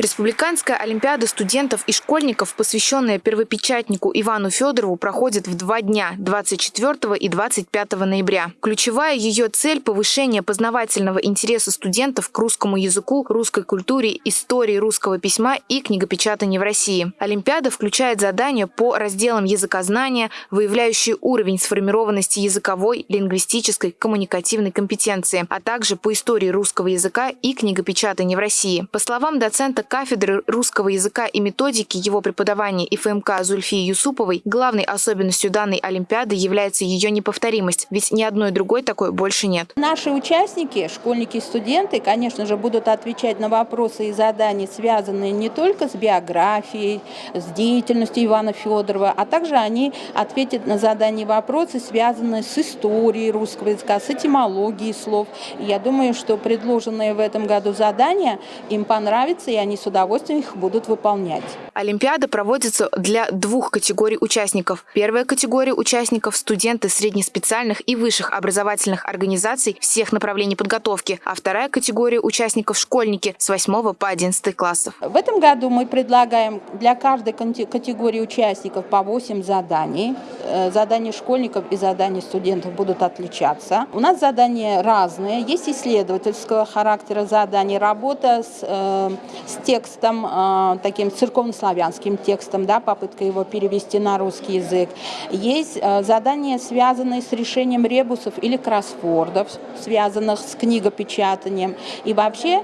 Республиканская олимпиада студентов и школьников, посвященная первопечатнику Ивану Федорову, проходит в два дня – 24 и 25 ноября. Ключевая ее цель – повышение познавательного интереса студентов к русскому языку, русской культуре, истории русского письма и книгопечатанию в России. Олимпиада включает задания по разделам языкознания, выявляющие уровень сформированности языковой, лингвистической, коммуникативной компетенции, а также по истории русского языка и книгопечатания в России. По словам доцента кафедры русского языка и методики его преподавания ИФМК Зульфии Юсуповой, главной особенностью данной Олимпиады является ее неповторимость, ведь ни одной другой такой больше нет. Наши участники, школьники и студенты, конечно же, будут отвечать на вопросы и задания, связанные не только с биографией, с деятельностью Ивана Федорова, а также они ответят на задания и вопросы, связанные с историей русского языка, с этимологией слов. Я думаю, что предложенные в этом году задания им понравятся, и они с удовольствием их будут выполнять. Олимпиада проводится для двух категорий участников. Первая категория участников – студенты среднеспециальных и высших образовательных организаций всех направлений подготовки, а вторая категория участников – школьники с 8 по 11 классов. В этом году мы предлагаем для каждой категории участников по 8 заданий. Э, задания школьников и задания студентов будут отличаться. У нас задания разные. Есть исследовательского характера задания, работа с, э, с текстом, э, таким церковнославянским текстом, да, попытка его перевести на русский язык. Есть задания, связанные с решением ребусов или кроссвордов, связанных с книгопечатанием. И вообще,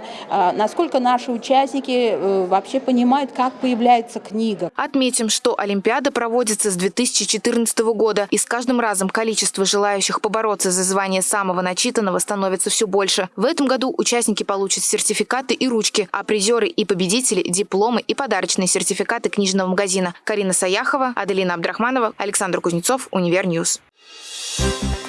насколько наши участники вообще понимают, как появляется книга. Отметим, что Олимпиада проводится с 2014 года, и с каждым разом количество желающих побороться за звание самого начитанного становится все больше. В этом году участники получат сертификаты и ручки, а призеры и победители – дипломы и подарочные сертификаты книжного магазина. Карина Саяхова, Аделина Абдрахманова, Александр Кузнецов, Univer News. Thank